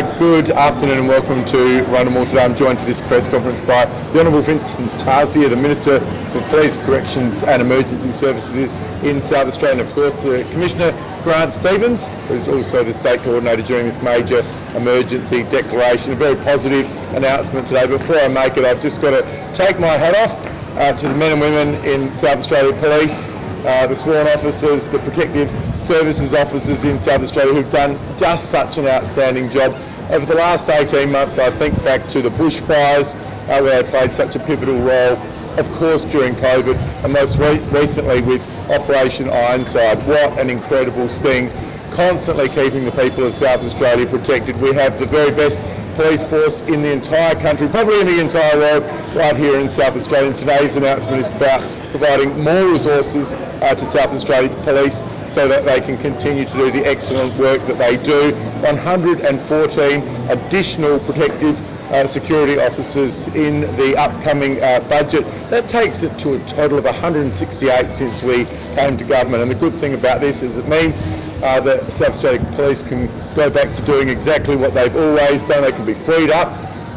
Good afternoon and welcome to Rundle today. I'm joined for this press conference by the Honourable Vincent Tarzia, the Minister for Police, Corrections and Emergency Services in South Australia, and of course the Commissioner Grant Stevens, who is also the State Coordinator during this major emergency declaration. A very positive announcement today. Before I make it, I've just got to take my hat off uh, to the men and women in South Australia Police, uh, the sworn officers, the protective services officers in South Australia who've done just such an outstanding job. Over the last 18 months, I think back to the bushfires, uh, where they played such a pivotal role, of course during COVID, and most re recently with Operation Ironside. What an incredible sting, constantly keeping the people of South Australia protected. We have the very best police force in the entire country, probably in the entire world, right here in South Australia. And today's announcement is about providing more resources uh, to South Australia Police so that they can continue to do the excellent work that they do. 114 additional protective uh, security officers in the upcoming uh, budget. That takes it to a total of 168 since we came to government. And the good thing about this is it means uh, that South Australia Police can go back to doing exactly what they've always done. They can be freed up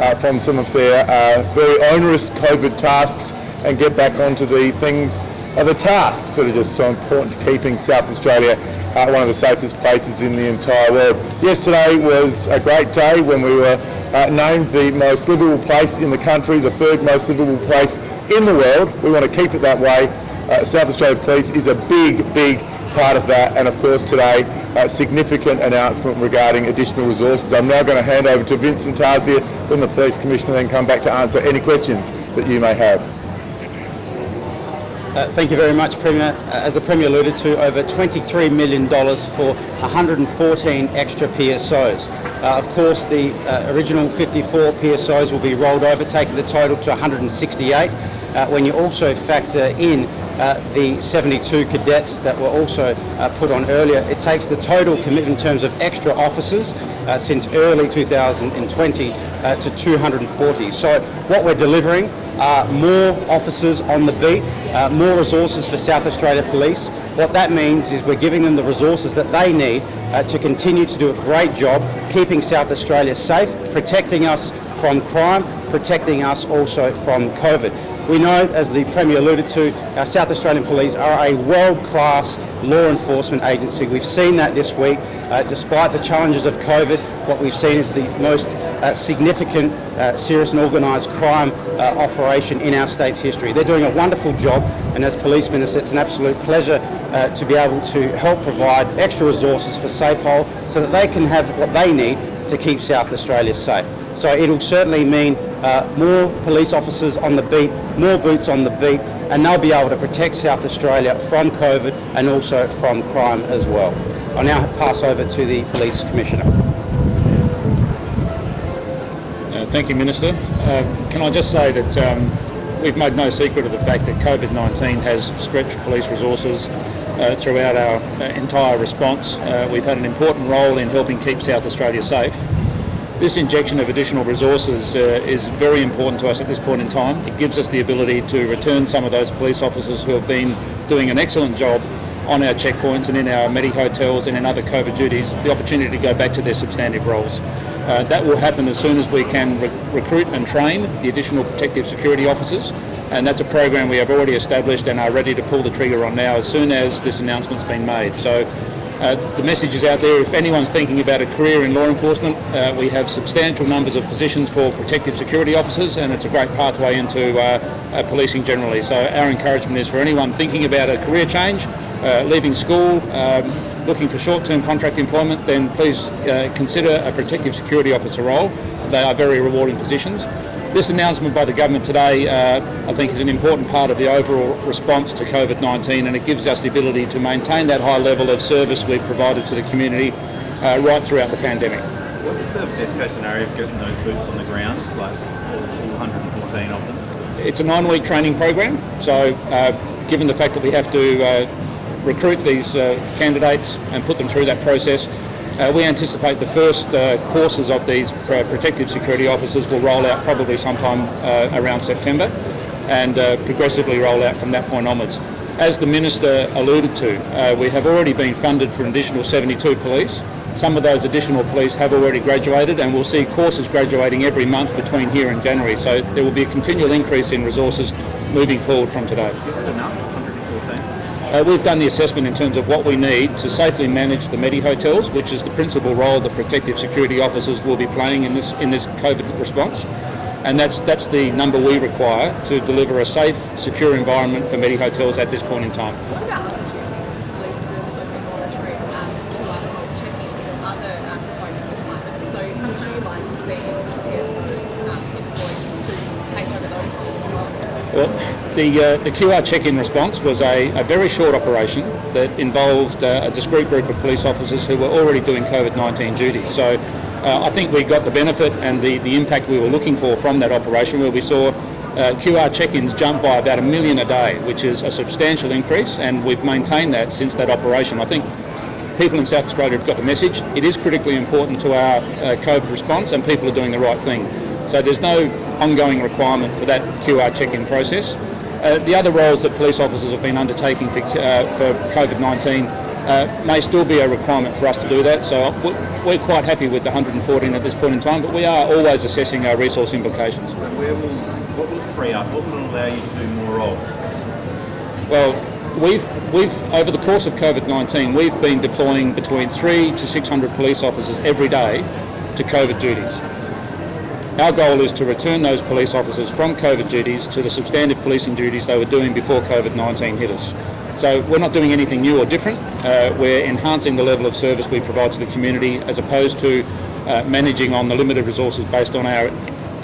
uh, from some of their uh, very onerous COVID tasks and get back onto the things are the tasks that are just so important to keeping South Australia uh, one of the safest places in the entire world. Yesterday was a great day when we were uh, named the most livable place in the country, the third most livable place in the world. We want to keep it that way. Uh, South Australia Police is a big, big part of that and of course today a significant announcement regarding additional resources. I'm now going to hand over to Vincent Tarzia from the Police Commissioner and then come back to answer any questions that you may have. Uh, thank you very much, Premier. Uh, as the Premier alluded to, over $23 million for 114 extra PSOs. Uh, of course, the uh, original 54 PSOs will be rolled over, taking the total to 168. Uh, when you also factor in uh, the 72 cadets that were also put on earlier, it takes the total commitment in terms of extra officers since early 2020 to 240. So what we're delivering are more officers on the beat, uh, more resources for South Australia Police. What that means is we're giving them the resources that they need uh, to continue to do a great job keeping South Australia safe, protecting us from crime, protecting us also from COVID. We know, as the Premier alluded to, our South Australian Police are a world-class law enforcement agency. We've seen that this week. Uh, despite the challenges of COVID, what we've seen is the most uh, significant uh, serious and organised crime uh, operation in our state's history. They're doing a wonderful job and as Police Minister it's an absolute pleasure uh, to be able to help provide extra resources for SAPOL so that they can have what they need to keep South Australia safe. So it'll certainly mean uh, more police officers on the beat, more boots on the beat, and they'll be able to protect South Australia from COVID and also from crime as well. I'll now pass over to the Police Commissioner. Uh, thank you, Minister. Uh, can I just say that um, we've made no secret of the fact that COVID-19 has stretched police resources uh, throughout our uh, entire response. Uh, we've had an important role in helping keep South Australia safe. This injection of additional resources uh, is very important to us at this point in time. It gives us the ability to return some of those police officers who have been doing an excellent job on our checkpoints and in our medi hotels and in other COVID duties the opportunity to go back to their substantive roles. Uh, that will happen as soon as we can re recruit and train the additional protective security officers and that's a program we have already established and are ready to pull the trigger on now as soon as this announcement's been made. So uh, the message is out there, if anyone's thinking about a career in law enforcement, uh, we have substantial numbers of positions for protective security officers and it's a great pathway into uh, uh policing generally. So our encouragement is for anyone thinking about a career change, uh, leaving school, um, looking for short-term contract employment, then please uh, consider a protective security officer role. They are very rewarding positions. This announcement by the government today, uh, I think, is an important part of the overall response to COVID-19 and it gives us the ability to maintain that high level of service we've provided to the community uh, right throughout the pandemic. What's the best case scenario of getting those boots on the ground, like all 114 of them? It's a nine-week training program, so uh, given the fact that we have to uh, recruit these uh, candidates and put them through that process. Uh, we anticipate the first uh, courses of these protective security officers will roll out probably sometime uh, around September and uh, progressively roll out from that point onwards. As the Minister alluded to, uh, we have already been funded for an additional 72 police Some of those additional police have already graduated and we'll see courses graduating every month between here and January. So there will be a continual increase in resources moving forward from today. Is it enough, 114? Uh, we've done the assessment in terms of what we need to safely manage the Medi hotels, which is the principal role the protective security officers will be playing in this in this COVID response. And that's that's the number we require to deliver a safe, secure environment for Medi hotels at this point in time. What about other police have also been monitoring um, QR code check-ins and other um, components like that? So how would you like to see PSOs um, employed to take over those roles as well? Well, the, uh, the QR check-in response was a, a very short operation that involved uh, a discrete group of police officers who were already doing COVID-19 duties. So uh, I think we got the benefit and the, the impact we were looking for from that operation where we saw uh, QR check-ins jump by about a million a day, which is a substantial increase and we've maintained that since that operation. I think people in South Australia have got the message. It is critically important to our uh, COVID response and people are doing the right thing. So there's no ongoing requirement for that QR check-in process. Uh, the other roles that police officers have been undertaking for, uh, for COVID-19 uh, may still be a requirement for us to do that. So we- we're quite happy with the 114 at this point in time, but we are always assessing our resource implications. So where will, what will it free up? What will it allow you to do more of? Well, we've we've over the course of COVID-19, we've been deploying between three to 600 police officers every day to COVID duties. Our goal is to return those police officers from COVID duties to the substantive policing duties they were doing before COVID-19 hit us. So we're not doing anything new or different. Uh, we're enhancing the level of service we provide to the community as opposed to uh, managing on the limited resources based on our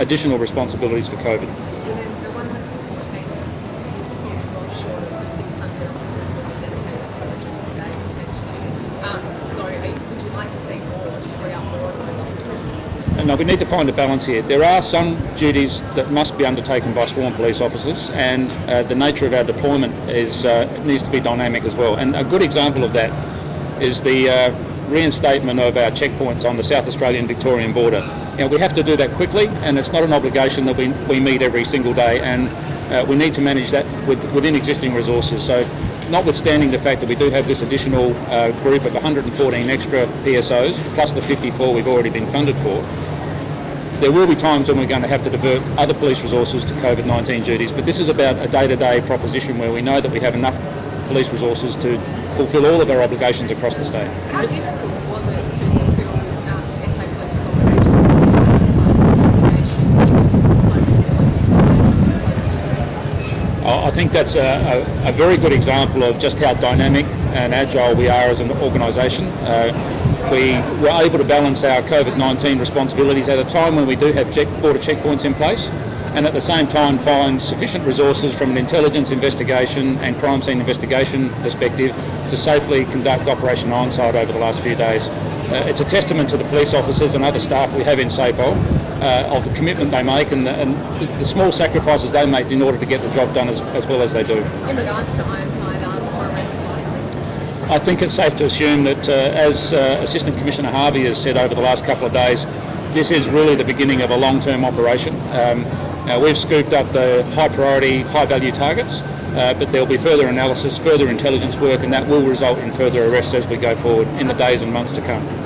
additional responsibilities for COVID. And then the 114 is is well short of the 600 officers that are dedicated to coverage of the day potentially. Um, so are you, would you like to see more to free up more of those officers? No, we need to find a balance here. There are some duties that must be undertaken by sworn police officers, and uh, the nature of our deployment is uh, needs to be dynamic as well. And a good example of that is the uh, reinstatement of our checkpoints on the South Australian Victorian border. You know, we have to do that quickly, and it's not an obligation that we, we meet every single day, and uh, we need to manage that with, within existing resources. So, notwithstanding the fact that we do have this additional uh, group of 114 extra PSOs, plus the 54 we've already been funded for, there will be times when we're going to have to divert other police resources to COVID-19 duties, but this is about a day-to-day proposition where we know that we have enough police resources to fulfil all of our obligations across the state. How difficult was it to fulfill um, SA Police's obligations? I I think that's a, a, a very good example of just how dynamic and agile we are as an organisation. Uh, we were able to balance our COVID-19 responsibilities at a time when we do have check, border checkpoints in place and at the same time find sufficient resources from an intelligence investigation and crime scene investigation perspective to safely conduct Operation Ironside over the last few days. Uh, it's a testament to the police officers and other staff we have in SAPOL uh, of the commitment they make and, the, and the, small sacrifices they make in order to get the job done as, as well as they do. In regards to Ironside, um, I think it's safe to assume that, uh, as uh, Assistant Commissioner Harvey has said over the last couple of days, this is really the beginning of a long-term operation. Um, now we've scooped up the high priority, high value targets, uh, but there'll be further analysis, further intelligence work, and that will result in further arrests as we go forward in the days and months to come.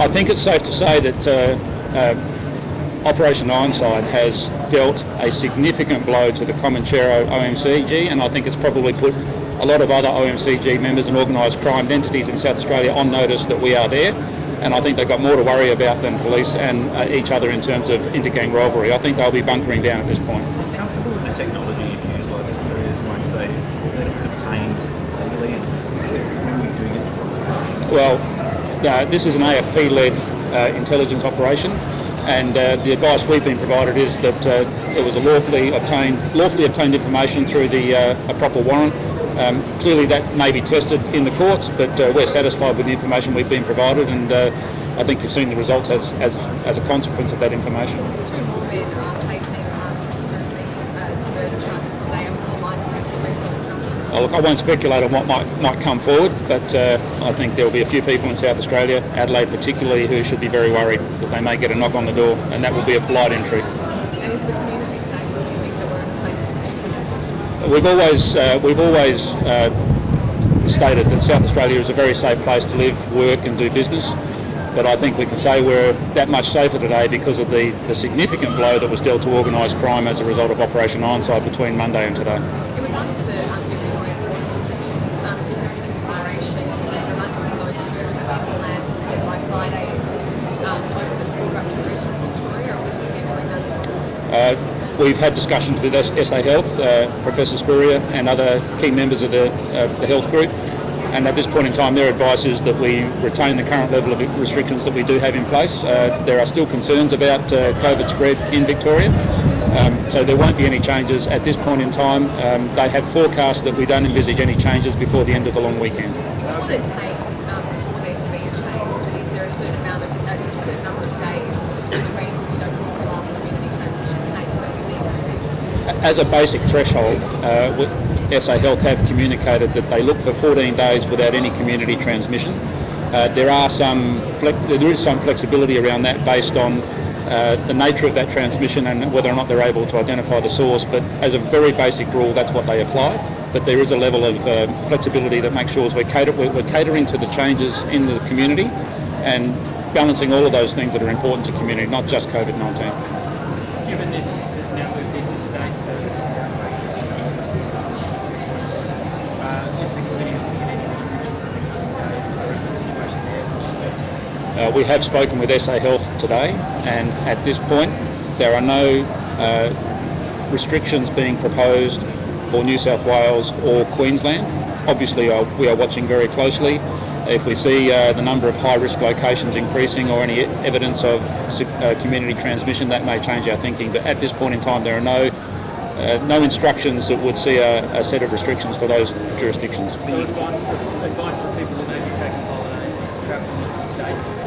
I think it's safe to say that uh, uh, Operation Ironside has dealt a significant blow to the Comanchero OMCG, and I think it's probably put a lot of other OMCG members and organised crime entities in South Australia on notice that we are there. And I think they've got more to worry about than police and uh, each other in terms of intergang rivalry. I think they'll be bunkering down at this point. Comfortable with the technology you've used, like as might say, that it was obtained legally and when were doing it? Well, this is an AFP-led uh, intelligence operation, and uh, the advice we've been provided is that uh, it was a lawfully obtained, lawfully obtained information through the uh, a proper warrant. Um, clearly, that may be tested in the courts, but uh, we're satisfied with the information we've been provided, and uh, I think you've seen the results as, as, as a consequence of that information. Look, I won't speculate on what might might come forward, but uh, I think there will be a few people in South Australia, Adelaide particularly, who should be very worried that they may get a knock on the door, and that will be a polite entry. And is the community safe? Do you think that we're safe? We've always uh, we've always uh, stated that South Australia is a very safe place to live, work, and do business. But I think we can say we're that much safer today because of the, the significant blow that was dealt to organised crime as a result of Operation Ironside between Monday and today. In regards to the um, Victoria restrictions, um, is there any consideration that there might be some of those further Queensland said by Friday um, over the school back to the region of Victoria, or was it doing that? Uh, We've had discussions with SA Health, uh, Professor Spurrier and other key members of the, uh, the health group. And at this point in time, their advice is that we retain the current level of restrictions that we do have in place. Uh, there are still concerns about uh, COVID spread in Victoria. Um, so there won't be any changes at this point in time. Um, they have forecast that we don't envisage any changes before the end of the long weekend. What would it take um, for there to be a change? Is there a certain amount of, a certain number of days between, you know, since the last community transmission case that you need to see? As a basic threshold, uh, with- SA Health have communicated that they look for 14 days without any community transmission. Uh, there are some there is some flexibility around that based on uh, the nature of that transmission and whether or not they're able to identify the source. But as a very basic rule, that's what they apply. But there is a level of uh, flexibility that makes sure we're, cater- we're catering to the changes in the community and balancing all of those things that are important to community, not just COVID-19. Given this has now Uh, we have spoken with SA Health today, and at this point, there are no uh, restrictions being proposed for New South Wales or Queensland. Obviously, uh, we are watching very closely. If we see uh, the number of high-risk locations increasing or any evidence of uh, community transmission, that may change our thinking. But at this point in time, there are no uh, no instructions that would see a, a set of restrictions for those jurisdictions. So advice advice for people may be taking holidays, travelling interstate, New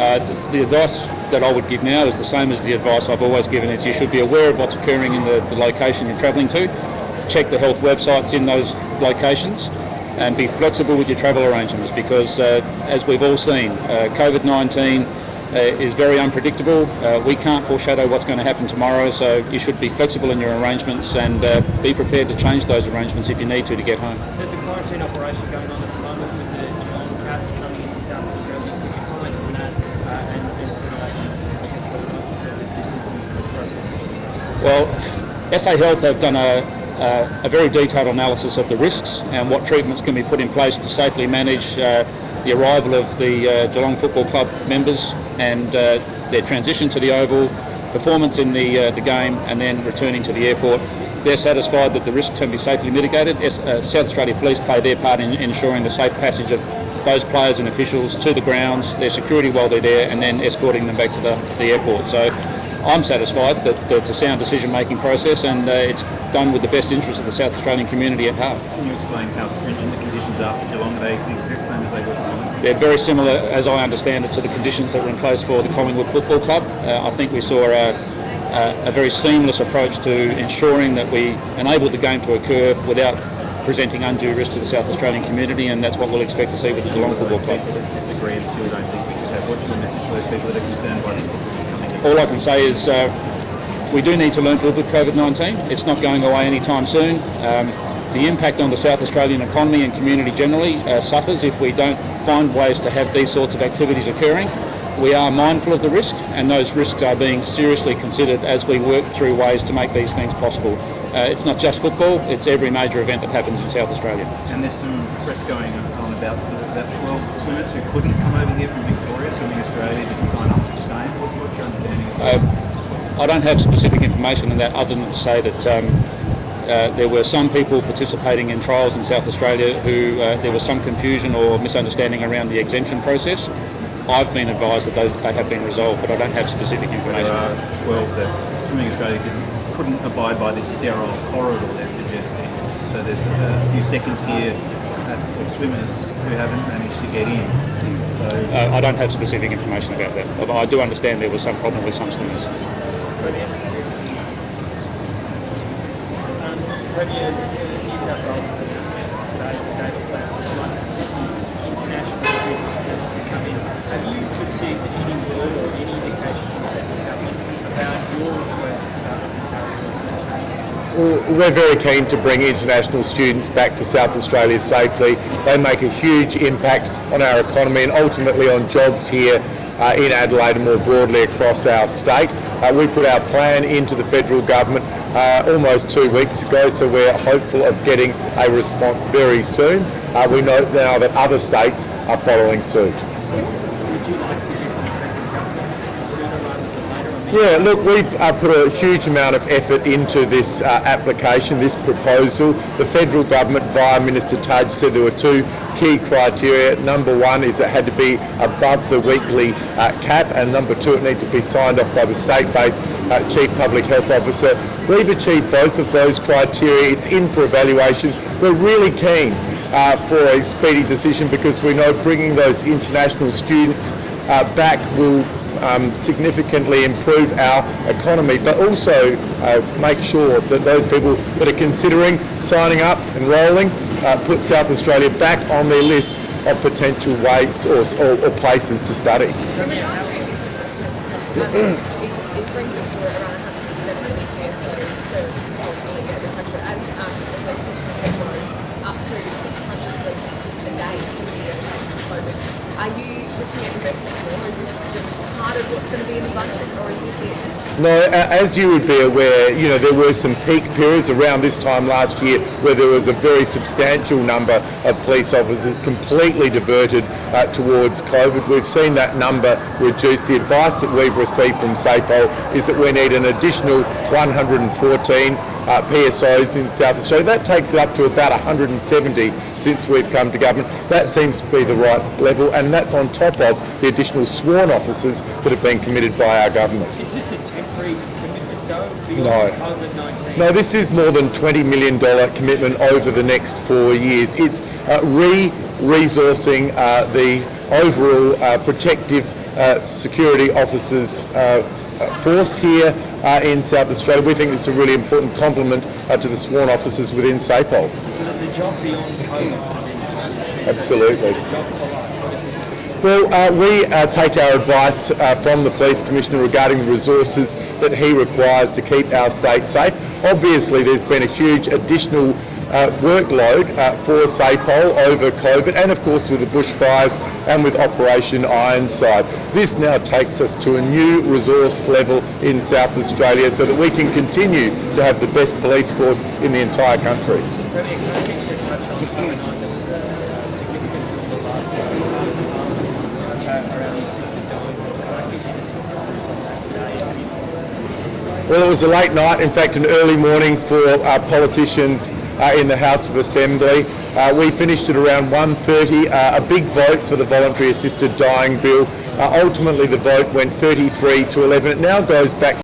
Uh, the advice that I would give now is the same as the advice I've always given. It's you should be aware of what's occurring in the, the location you're travelling to. Check the health websites in those locations and be flexible with your travel arrangements because uh, as we've all seen, uh, COVID-19 uh, is very unpredictable. Uh, we can't foreshadow what's going to happen tomorrow, so you should be flexible in your arrangements and uh, be prepared to change those arrangements if you need to to get home. There's a quarantine operation going on at the moment with the Cats Well, SA Health have done a, a, a very detailed analysis of the risks and what treatments can be put in place to safely manage uh, the arrival of the uh, Geelong Football Club members and uh, their transition to the Oval, performance in the, uh, the game and then returning to the airport. They're satisfied that the risks can be safely mitigated. S- uh, South Australia Police play their part in ensuring the safe passage of those players and officials to the grounds, their security while they're there, and then escorting them back to the, the airport. So I'm satisfied that, that it's a sound decision-making process and uh, it's done with the best interests of the South Australian community at heart. Can you explain how stringent the conditions are for Geelong? Are they the exact same as they were for? They're very similar, as I understand it, to the conditions that were in place for the Collingwood Football Club. Uh, I think we saw a, a, a very seamless approach to ensuring that we enabled the game to occur without presenting undue risk to the South Australian community, and that's what we'll expect to see with the Geelong Football Club. Disagree and still don't think we should have. What's your message to those people that are concerned by this football coming in? All I can say is uh, we do need to learn to live with COVID-19. It's not going away anytime soon. Um, the impact on the South Australian economy and community generally uh, suffers if we don't find ways to have these sorts of activities occurring. We are mindful of the risk and those risks are being seriously considered as we work through ways to make these things possible. Uh, it's not just football, it's every major event that happens in South Australia. And there's some press going on about sort of about 12 swimmers who couldn't come over here from Victoria, Swimming Australia didn't sign up to the same. What, what's your understanding of this? Uh, I don't have specific information on that other than to say that um, uh, there were some people participating in trials in South Australia who uh, there was some confusion or misunderstanding around the exemption process. I've been advised that those, they have been resolved, but I don't have specific there information. are 12 that Swimming Australia couldn't abide by this sterile corridor they're suggesting. So there's a few second tier uh, swimmers who haven't managed to get in. Uh, I don't have specific information about that. But I do understand there was some problem with some swimmers. Um, We're very keen to bring international students back to South Australia safely. They make a huge impact on our economy and ultimately on jobs here uh, in Adelaide and more broadly across our state. Uh, we put our plan into the federal government uh, almost two weeks ago, so we're hopeful of getting a response very soon. Uh, we know now that other states are following suit. Yeah, look, we've uh, put a huge amount of effort into this uh, application, this proposal. The federal government, via Minister Tudge, said there were two key criteria. Number one is it had to be above the weekly uh, cap, and number two, it needed to be signed off by the state-based uh, chief public health officer. We've achieved both of those criteria. It's in for evaluation. We're really keen uh, for a speedy decision because we know bringing those international students uh, back will um, significantly improve our economy, but also uh, make sure that those people that are considering signing up, enrolling, uh, put South Australia back on their list of potential ways or, or, or places to study. it, it brings it to around 170 PSOs per ultimately get the country as um, the police techno up to 600 police a day for the year of COVID. Are you looking at investing more? Is this just part of what's going to be in the budget or is this it? No, as you would be aware, you know, there were some peak periods around this time last year where there was a very substantial number of police officers completely diverted uh, towards COVID. We've seen that number reduce. The advice that we've received from SAPO is that we need an additional 114 uh, PSOs in South Australia. That takes it up to about 170 since we've come to government. That seems to be the right level, and that's on top of the additional sworn officers that have been committed by our government. No. No, this is more than $20 million commitment over the next four years. It's uh, re-resourcing uh, the overall uh, protective uh, security officers uh, uh, force here uh, in South Australia. We think it's a really important complement uh, to the sworn officers within SAPOL. So there's a job beyond COVID. Absolutely. Job for life. What is it? Well, uh, we uh, take our advice uh, from the Police Commissioner regarding the resources that he requires to keep our state safe. Obviously, there's been a huge additional uh, workload uh, for SAPOL over COVID and, of course, with the bushfires and with Operation Ironside. This now takes us to a new resource level in South Australia so that we can continue to have the best police force in the entire country. Premier, can I get you to touch on what's going on? There was a significant number last week uh, around the assisted dying. Can I get you to talk on that today? Well, it was a late night, in fact, an early morning for uh, politicians uh, in the House of Assembly. Uh, we finished at around 1.30, uh, a big vote for the voluntary assisted dying bill. Uh, ultimately, the vote went 33 to 11. It now goes back